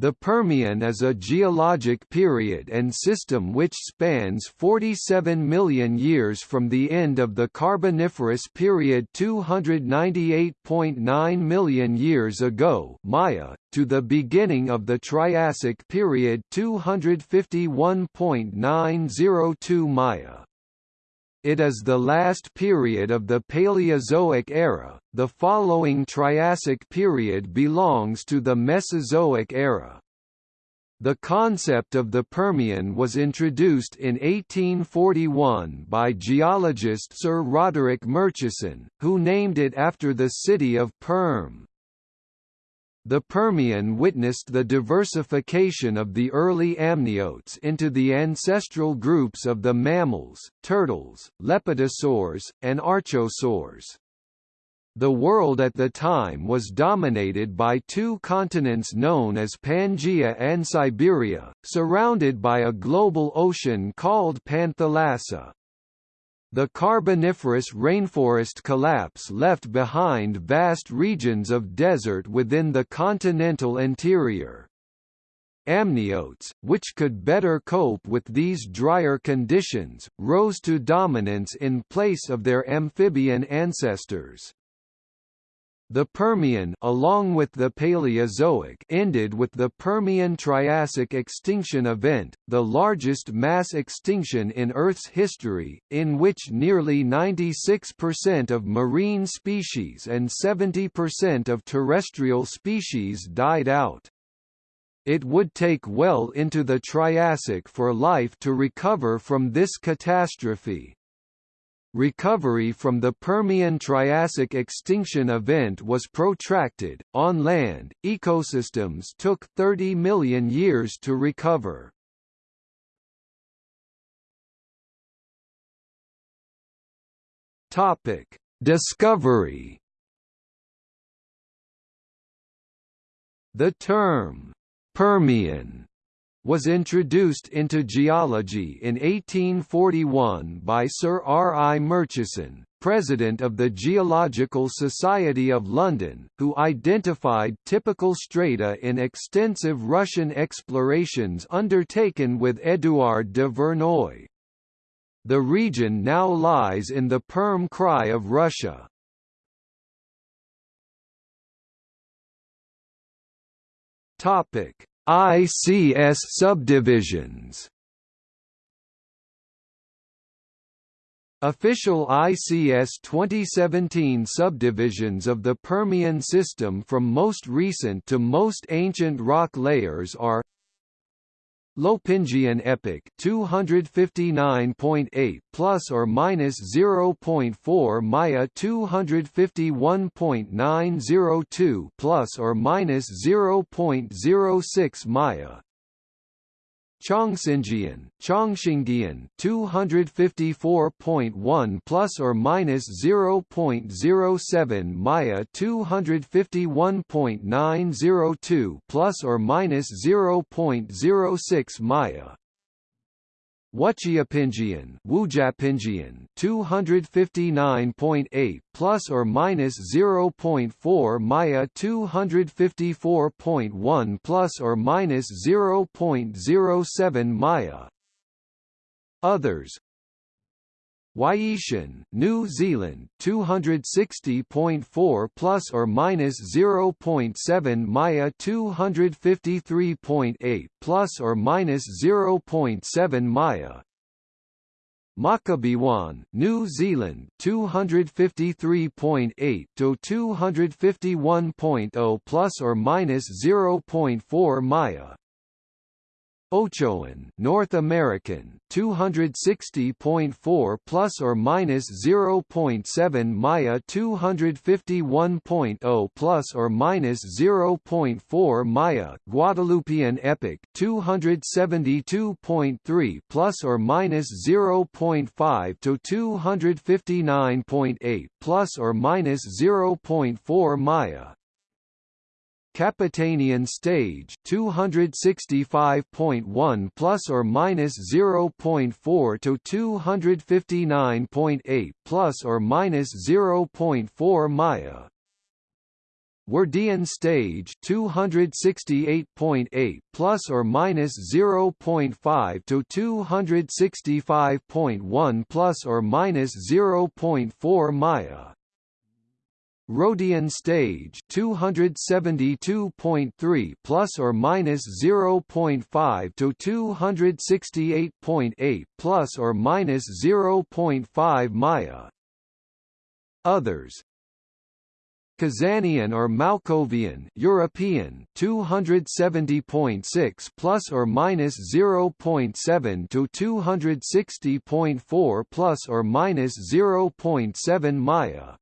The Permian is a geologic period and system which spans 47 million years from the end of the Carboniferous period 298.9 million years ago Maya, to the beginning of the Triassic period 251.902 Maya. It is the last period of the Paleozoic era. The following Triassic period belongs to the Mesozoic era. The concept of the Permian was introduced in 1841 by geologist Sir Roderick Murchison, who named it after the city of Perm. The Permian witnessed the diversification of the early amniotes into the ancestral groups of the mammals, turtles, lepidosaurs, and archosaurs. The world at the time was dominated by two continents known as Pangaea and Siberia, surrounded by a global ocean called Panthalassa. The Carboniferous rainforest collapse left behind vast regions of desert within the continental interior. Amniotes, which could better cope with these drier conditions, rose to dominance in place of their amphibian ancestors. The Permian along with the Paleozoic ended with the Permian-Triassic extinction event, the largest mass extinction in Earth's history, in which nearly 96% of marine species and 70% of terrestrial species died out. It would take well into the Triassic for life to recover from this catastrophe. Recovery from the Permian-Triassic extinction event was protracted. On land, ecosystems took 30 million years to recover. Topic: Discovery. The term Permian was introduced into geology in 1841 by Sir R. I. Murchison, president of the Geological Society of London, who identified typical strata in extensive Russian explorations undertaken with Édouard de Verneuil. The region now lies in the Perm Krai of Russia. Topic ICS subdivisions. Official ICS 2017 subdivisions of the Permian system from most recent to most ancient rock layers are Lopingian epoch 259.8 plus or minus 0.4 Maya 251.902 plus or minus 0.06 Maya Changhsingian, Changxingian 254.1 plus or minus 0.07 Maya 251.902 plus or minus 0.06 Maya Wuchiapingian, Wujiapingian, 259.8 plus or minus 0.4 Maya 254.1 plus or minus 0.07 Maya. Others Waiitian, New Zealand, 260.4 plus or minus 0.7 Maya 253.8 plus or minus 0.7 Maya. Makabewan, New Zealand 253.8 to 251.0 plus or minus 0.4 Maya Ochoan, North American, 260.4 plus or minus 0.7 Maya 251.0 plus or minus 0.4 Maya Guadalupian epic 272.3 plus or minus 0.5 to 259.8 plus or minus 0.4 Maya Capitanian stage 265.1 plus or minus 0.4 to 259.8 plus or minus 0.4 Maya. Wardian stage 268.8 plus or minus 0.5 to 265.1 plus or minus 0.4 Maya Roadian stage 272.3 plus or minus 0.5 to 268.8 plus or minus 0.5 Maya. Others. Kazanian or Maokovian European 270.6 plus or minus 0.7 to 260.4 plus or minus 0.7 Maya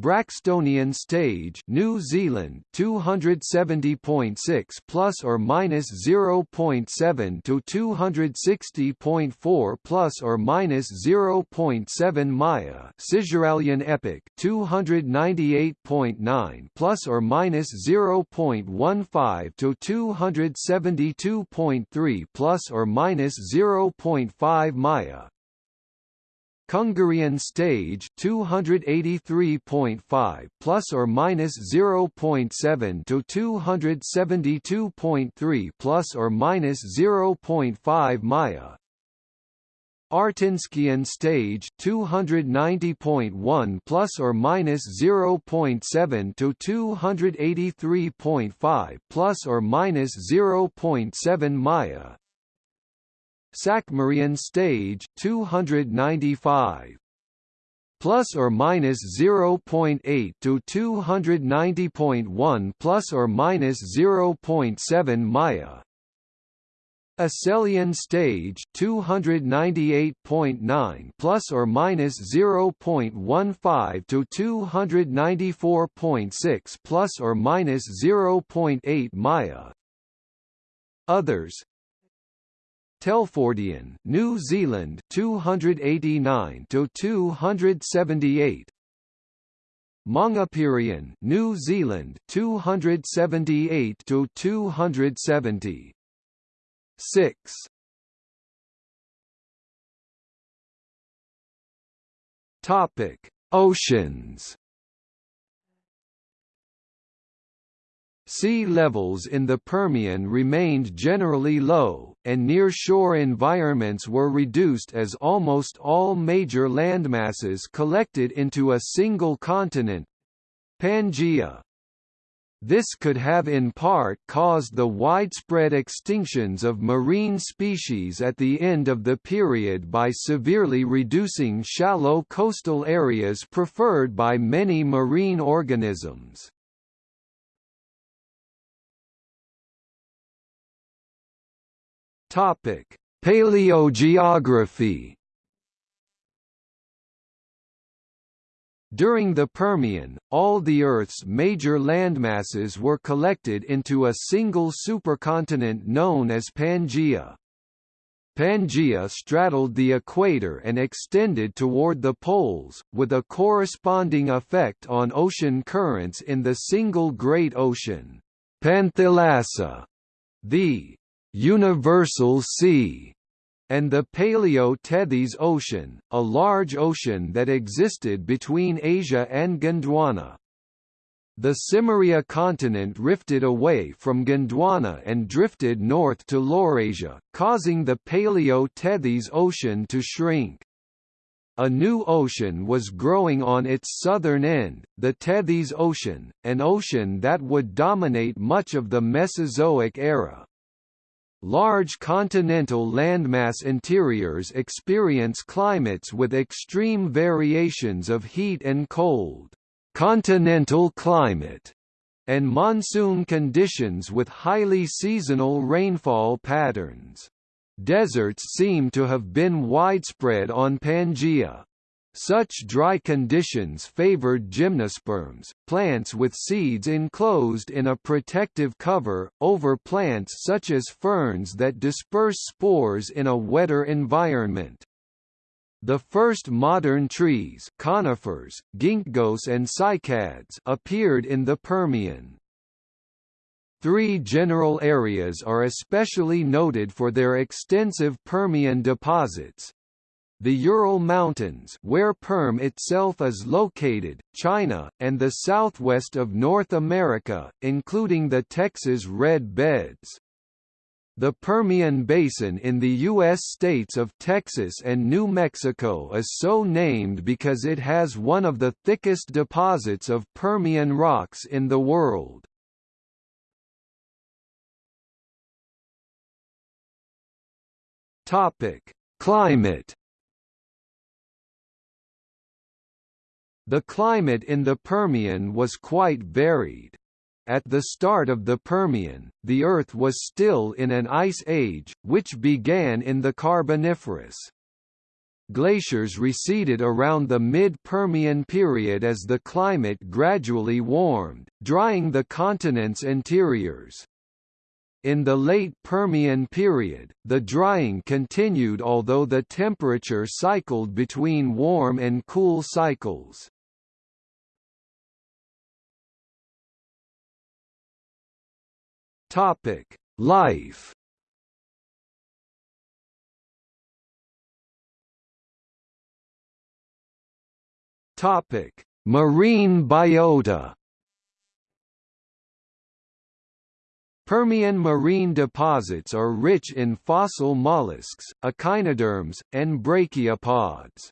Braxtonian stage New Zealand 270.6 plus or minus 0.7 to 260.4 plus or minus 0.7 Maya Cisuralian epoch 298.9 plus or minus 0.15 to 272.3 plus or minus 0.5 Maya Kungurian stage 283.5 plus or minus 0.7 to 272.3 plus or minus 0.5 Maya. Artinskian stage 290.1 plus or minus 0.7 to 283.5 plus or minus 0.7 Maya Sakmarian stage 295 plus or minus 0.8 to 290.1 plus or minus 0.7 Maya. Asselian stage 298.9 plus or minus 0.15 to 294.6 plus or minus 0.8 Maya. Others Telfordian, New Zealand 289 to 278. Mangapirian, New Zealand 278 to 270. 6. Topic: Oceans. Sea levels in the Permian remained generally low, and near-shore environments were reduced as almost all major landmasses collected into a single continent—Pangaea. This could have in part caused the widespread extinctions of marine species at the end of the period by severely reducing shallow coastal areas preferred by many marine organisms. Topic: Paleogeography. During the Permian, all the Earth's major landmasses were collected into a single supercontinent known as Pangaea. Pangaea straddled the equator and extended toward the poles, with a corresponding effect on ocean currents in the single Great Ocean, Panthalassa. The Universal Sea, and the Paleo-Tethys Ocean, a large ocean that existed between Asia and Gondwana. The Cimmeria continent rifted away from Gondwana and drifted north to Laurasia, causing the Paleo-Tethys Ocean to shrink. A new ocean was growing on its southern end, the Tethys Ocean, an ocean that would dominate much of the Mesozoic era. Large continental landmass interiors experience climates with extreme variations of heat and cold, continental climate, and monsoon conditions with highly seasonal rainfall patterns. Deserts seem to have been widespread on Pangaea. Such dry conditions favored gymnosperms, plants with seeds enclosed in a protective cover, over plants such as ferns that disperse spores in a wetter environment. The first modern trees conifers, ginkgos and cycads appeared in the Permian. Three general areas are especially noted for their extensive Permian deposits, the Ural Mountains where Perm itself is located, China, and the southwest of North America, including the Texas Red Beds. The Permian Basin in the U.S. states of Texas and New Mexico is so named because it has one of the thickest deposits of Permian rocks in the world. Climate The climate in the Permian was quite varied. At the start of the Permian, the Earth was still in an ice age, which began in the Carboniferous. Glaciers receded around the mid-Permian period as the climate gradually warmed, drying the continent's interiors. In the late Permian period, the drying continued although the temperature cycled between warm and cool cycles. Topic: Life. Topic: Marine biota. Permian marine deposits are rich in fossil mollusks, echinoderms, and brachiopods.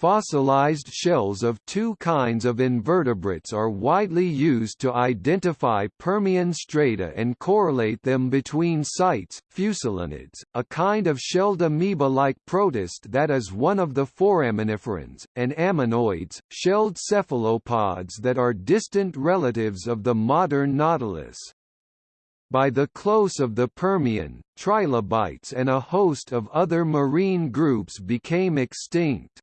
Fossilized shells of two kinds of invertebrates are widely used to identify Permian strata and correlate them between sites. Fusulinids, a kind of shelled amoeba-like protist that is one of the foraminiferans, and ammonoids, shelled cephalopods that are distant relatives of the modern nautilus. By the close of the Permian, trilobites and a host of other marine groups became extinct.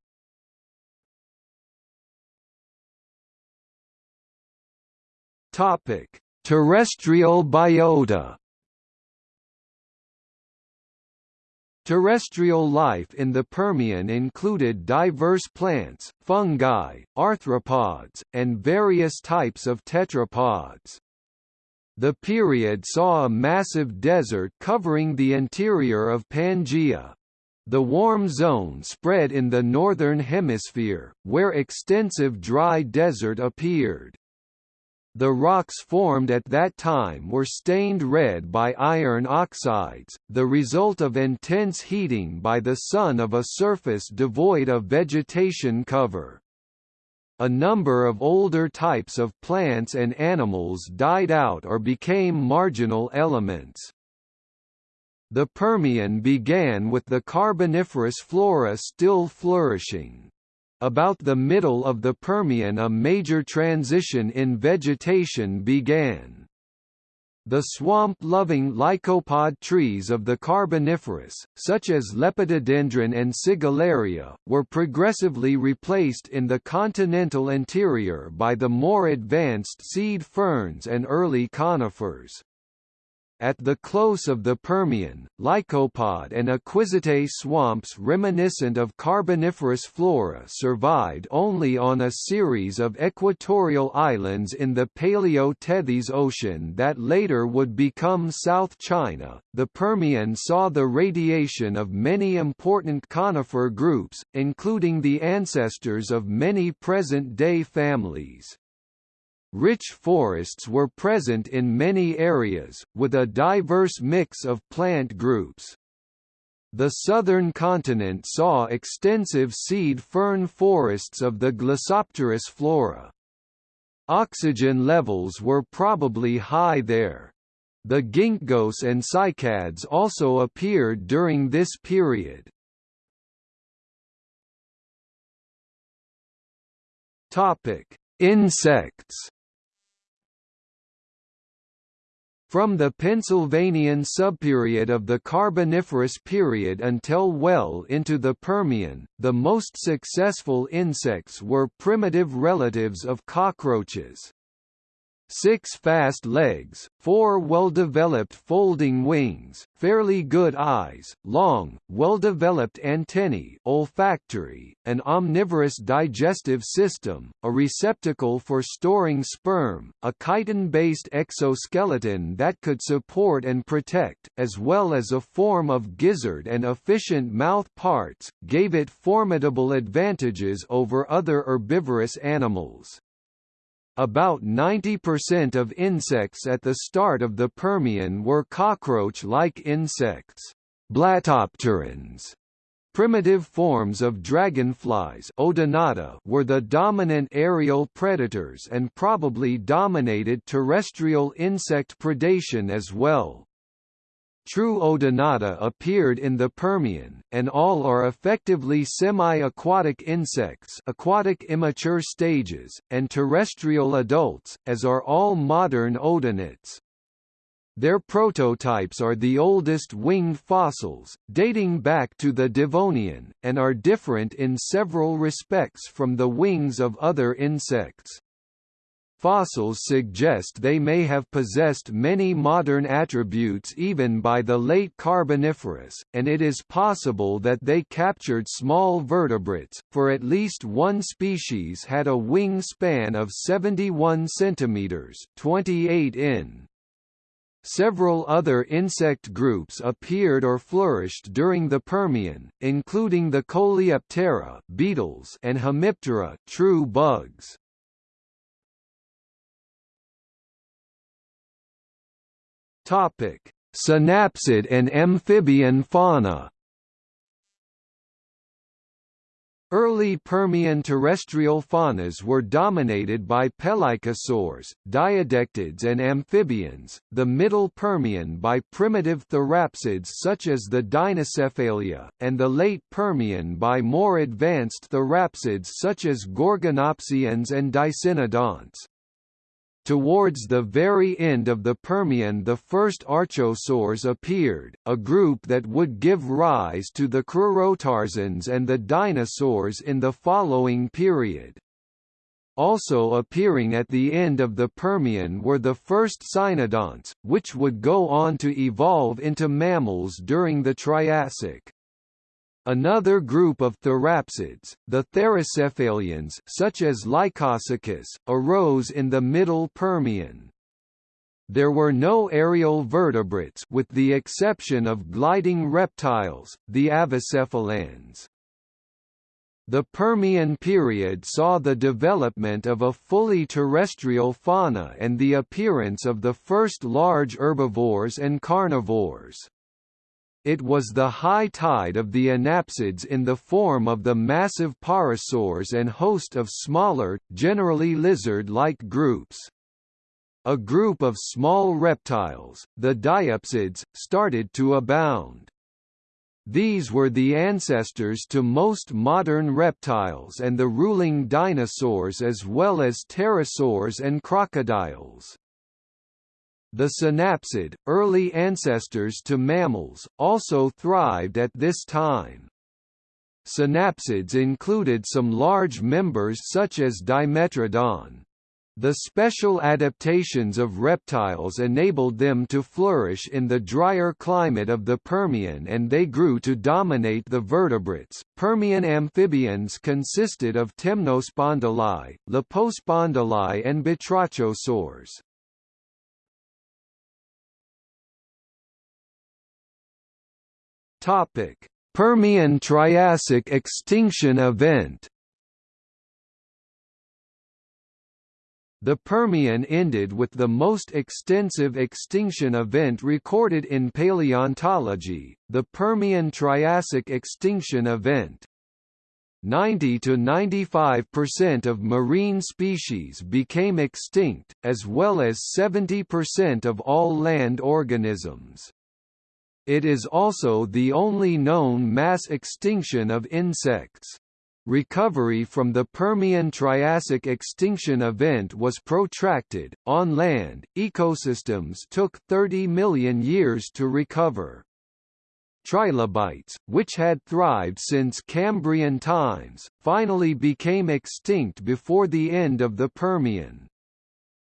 Topic: Terrestrial biota. Terrestrial life in the Permian included diverse plants, fungi, arthropods, and various types of tetrapods. The period saw a massive desert covering the interior of Pangaea. The warm zone spread in the northern hemisphere, where extensive dry desert appeared. The rocks formed at that time were stained red by iron oxides, the result of intense heating by the sun of a surface devoid of vegetation cover. A number of older types of plants and animals died out or became marginal elements. The Permian began with the Carboniferous flora still flourishing. About the middle of the Permian a major transition in vegetation began. The swamp-loving lycopod trees of the Carboniferous, such as Lepidodendron and Sigillaria, were progressively replaced in the continental interior by the more advanced seed ferns and early conifers. At the close of the Permian, lycopod and equisete swamps reminiscent of Carboniferous flora survived only on a series of equatorial islands in the Paleo-Tethys Ocean that later would become South China. The Permian saw the radiation of many important conifer groups, including the ancestors of many present-day families. Rich forests were present in many areas, with a diverse mix of plant groups. The southern continent saw extensive seed fern forests of the Glossopteris flora. Oxygen levels were probably high there. The ginkgos and cycads also appeared during this period. Insects From the Pennsylvanian subperiod of the Carboniferous period until well into the Permian, the most successful insects were primitive relatives of cockroaches. Six fast legs, four well-developed folding wings, fairly good eyes, long, well-developed antennae olfactory, an omnivorous digestive system, a receptacle for storing sperm, a chitin-based exoskeleton that could support and protect, as well as a form of gizzard and efficient mouth parts, gave it formidable advantages over other herbivorous animals. About 90% of insects at the start of the Permian were cockroach-like insects, blattopterans. Primitive forms of dragonflies Odonata were the dominant aerial predators and probably dominated terrestrial insect predation as well. True Odonata appeared in the Permian, and all are effectively semi-aquatic insects aquatic immature stages, and terrestrial adults, as are all modern odonates. Their prototypes are the oldest winged fossils, dating back to the Devonian, and are different in several respects from the wings of other insects. Fossils suggest they may have possessed many modern attributes even by the late Carboniferous, and it is possible that they captured small vertebrates, for at least one species had a wing span of 71 cm 28 in. Several other insect groups appeared or flourished during the Permian, including the Coleoptera beetles and Hemiptera true bugs. Topic: Synapsid and amphibian fauna. Early Permian terrestrial faunas were dominated by pelycosaurs, diadectids and amphibians, the Middle Permian by primitive therapsids such as the Dinocephalia, and the Late Permian by more advanced therapsids such as Gorgonopsians and Dicynodonts. Towards the very end of the Permian the first archosaurs appeared, a group that would give rise to the crurotarsans and the dinosaurs in the following period. Also appearing at the end of the Permian were the first cynodonts, which would go on to evolve into mammals during the Triassic. Another group of therapsids, the therocephalians such as Lycosuchus, arose in the Middle Permian. There were no aerial vertebrates with the exception of gliding reptiles, the avicephalans. The Permian period saw the development of a fully terrestrial fauna and the appearance of the first large herbivores and carnivores. It was the high tide of the anapsids in the form of the massive pareiasaurs and host of smaller, generally lizard-like groups. A group of small reptiles, the diapsids, started to abound. These were the ancestors to most modern reptiles and the ruling dinosaurs as well as pterosaurs and crocodiles. The synapsid, early ancestors to mammals, also thrived at this time. Synapsids included some large members such as Dimetrodon. The special adaptations of reptiles enabled them to flourish in the drier climate of the Permian and they grew to dominate the vertebrates. Permian amphibians consisted of temnospondyli, lepospondyli and batrachosaurs. Topic: Permian-Triassic extinction event. The Permian ended with the most extensive extinction event recorded in paleontology, the Permian-Triassic extinction event. 90 to 95% of marine species became extinct, as well as 70% of all land organisms. It is also the only known mass extinction of insects. Recovery from the Permian-Triassic extinction event was protracted. On land, ecosystems took 30 million years to recover. Trilobites, which had thrived since Cambrian times, finally became extinct before the end of the Permian.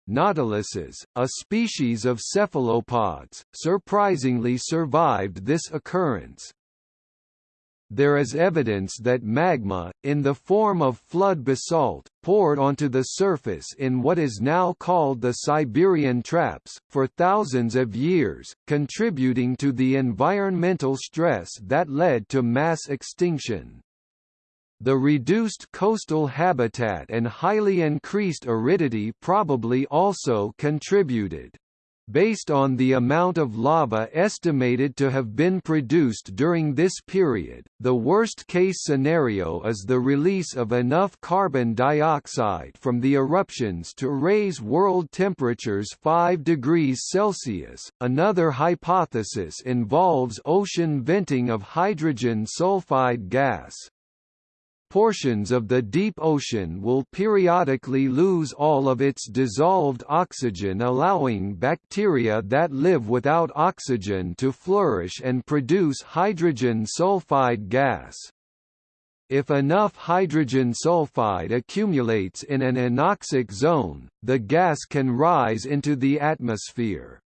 Nautiluses, a species of cephalopods, surprisingly survived this occurrence there is evidence that magma, in the form of flood basalt, poured onto the surface in what is now called the Siberian Traps, for thousands of years, contributing to the environmental stress that led to mass extinction. The reduced coastal habitat and highly increased aridity probably also contributed based on the amount of lava estimated to have been produced during this period, the worst-case scenario is the release of enough carbon dioxide from the eruptions to raise world temperatures 5 degrees Celsius. Another hypothesis involves ocean venting of hydrogen sulfide gas portions of the deep ocean will periodically lose all of its dissolved oxygen allowing bacteria that live without oxygen to flourish and produce hydrogen sulfide gas. If enough hydrogen sulfide accumulates in an anoxic zone, the gas can rise into the atmosphere.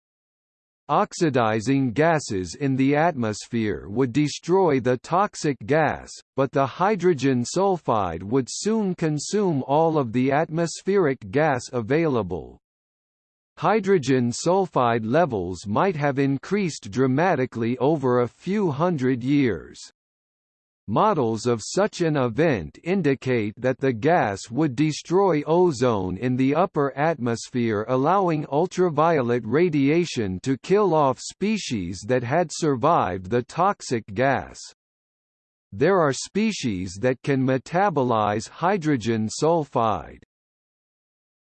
Oxidizing gases in the atmosphere would destroy the toxic gas, but the hydrogen sulfide would soon consume all of the atmospheric gas available. Hydrogen sulfide levels might have increased dramatically over a few hundred years. Models of such an event indicate that the gas would destroy ozone in the upper atmosphere allowing ultraviolet radiation to kill off species that had survived the toxic gas. There are species that can metabolize hydrogen sulfide.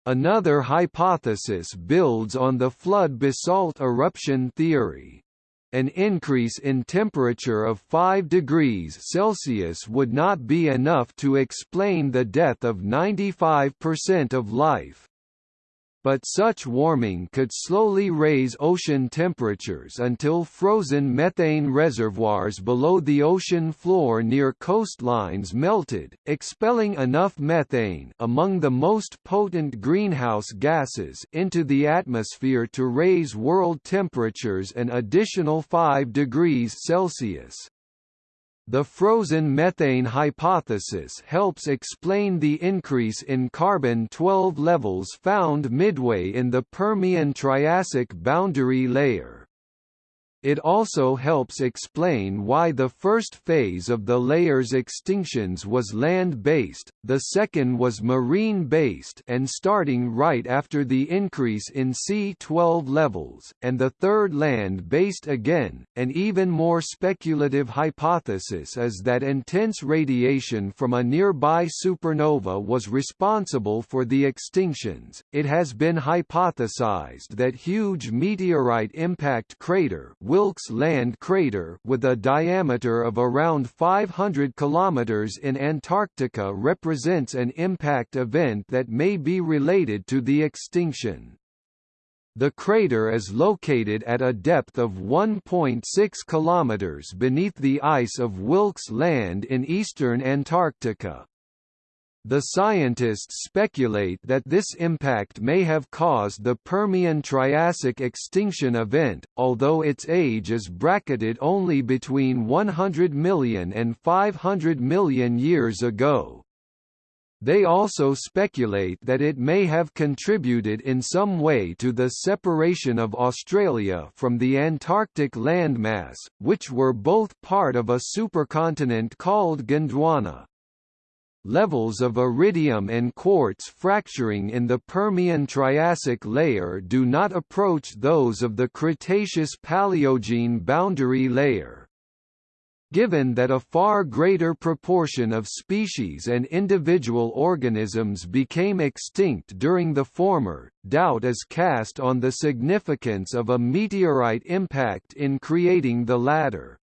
Another hypothesis builds on the flood basalt eruption theory. An increase in temperature of 5 degrees Celsius would not be enough to explain the death of 95% of life but such warming could slowly raise ocean temperatures until frozen methane reservoirs below the ocean floor near coastlines melted, expelling enough methane among the most potent greenhouse gases into the atmosphere to raise world temperatures an additional 5 degrees Celsius. The frozen methane hypothesis helps explain the increase in carbon-12 levels found midway in the Permian-Triassic boundary layer. It also helps explain why the first phase of the layer's extinctions was land-based, the second was marine-based and starting right after the increase in C12 levels, and the third land-based again. An even more speculative hypothesis is that intense radiation from a nearby supernova was responsible for the extinctions. It has been hypothesized that huge meteorite impact crater Wilkes Land crater with a diameter of around 500 km in Antarctica represents an impact event that may be related to the extinction. The crater is located at a depth of 1.6 km beneath the ice of Wilkes Land in eastern Antarctica. The scientists speculate that this impact may have caused the Permian-Triassic extinction event, although its age is bracketed only between 100 million and 500 million years ago. They also speculate that it may have contributed in some way to the separation of Australia from the Antarctic landmass, which were both part of a supercontinent called Gondwana. Levels of iridium and quartz fracturing in the Permian-Triassic layer do not approach those of the Cretaceous-Paleogene boundary layer. Given that a far greater proportion of species and individual organisms became extinct during the former, doubt is cast on the significance of a meteorite impact in creating the latter.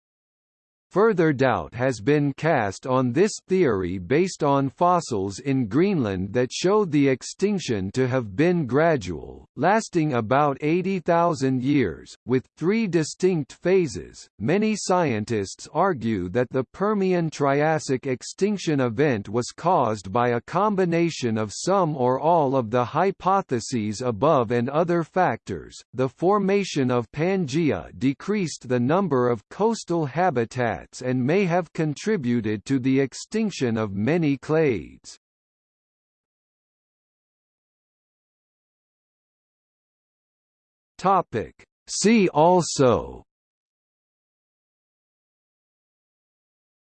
Further doubt has been cast on this theory based on fossils in Greenland that show the extinction to have been gradual, lasting about 80,000 years, with three distinct phases. Many scientists argue that the Permian Triassic extinction event was caused by a combination of some or all of the hypotheses above and other factors. The formation of Pangaea decreased the number of coastal habitats and may have contributed to the extinction of many clades. Topic. See also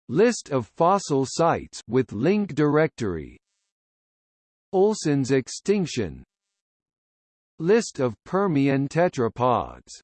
List of fossil sites with link directory Olson's extinction List of Permian tetrapods